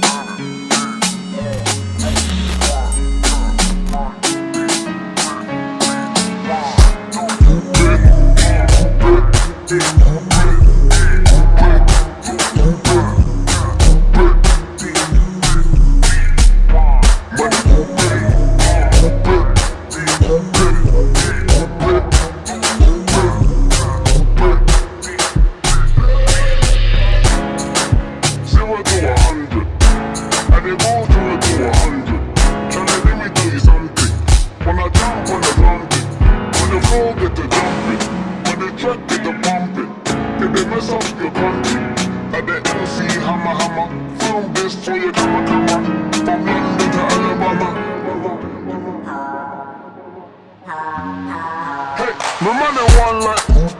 Bye. roll with the jumping. When the track get the pumping, it they mess up your country. At the MC hammer hammer, this your. From London to Alabama. Hey, my money one like.